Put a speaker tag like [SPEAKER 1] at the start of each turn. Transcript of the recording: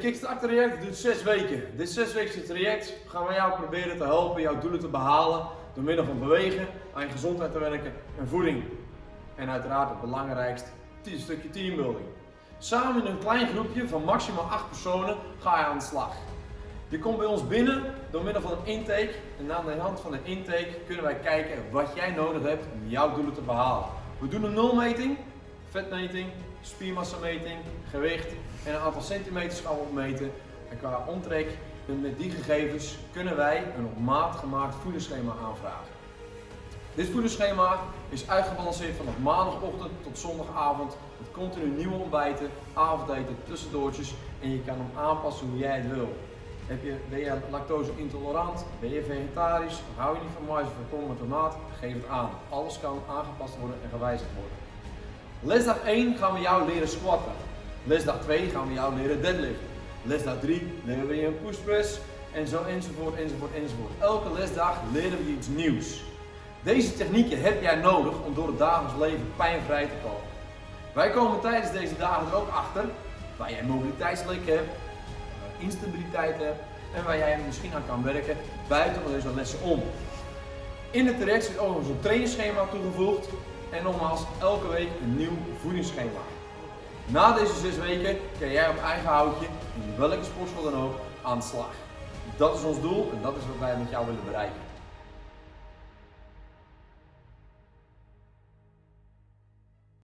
[SPEAKER 1] Kickstart traject duurt 6 weken. Dit 6 weken traject gaan wij jou proberen te helpen jouw doelen te behalen door middel van bewegen, aan je gezondheid te werken en voeding. En uiteraard het belangrijkste, een stukje teambuilding. Samen in een klein groepje van maximaal 8 personen ga je aan de slag. Je komt bij ons binnen door middel van een intake en aan de hand van de intake kunnen wij kijken wat jij nodig hebt om jouw doelen te behalen. We doen een nulmeting, vetmeting, spiermassameting, gewicht en een aantal centimeters gaan opmeten. En qua omtrek, met die gegevens kunnen wij een op maat gemaakt voedingsschema aanvragen. Dit voedingsschema is uitgebalanceerd vanaf maandagochtend tot zondagavond met continu nieuwe ontbijten, avondeten, tussendoortjes en je kan hem aanpassen hoe jij het wil. Heb je, ben je lactose intolerant? Ben je vegetarisch? Hou je niet van mais of van tomaat? Geef het aan. Alles kan aangepast worden en gewijzigd worden. Lesdag 1 gaan we jou leren squatten. Lesdag 2 gaan we jou leren deadliften. Lesdag 3 leren we je een push press en zo enzovoort enzovoort enzovoort. Elke lesdag leren we je iets nieuws. Deze technieken heb jij nodig om door het dagelijks leven pijnvrij te komen. Wij komen tijdens deze dagen er ook achter waar jij mobiliteitslek hebt, instabiliteit hebt en waar jij misschien aan kan werken buiten deze lessen om. In het traject zit overigens een trainingsschema toegevoegd en nogmaals elke week een nieuw voedingsschema. Na deze zes weken kan jij op eigen houtje, in welke sportschool dan ook, aan de slag. Dat is ons doel en dat is wat wij met jou willen bereiken.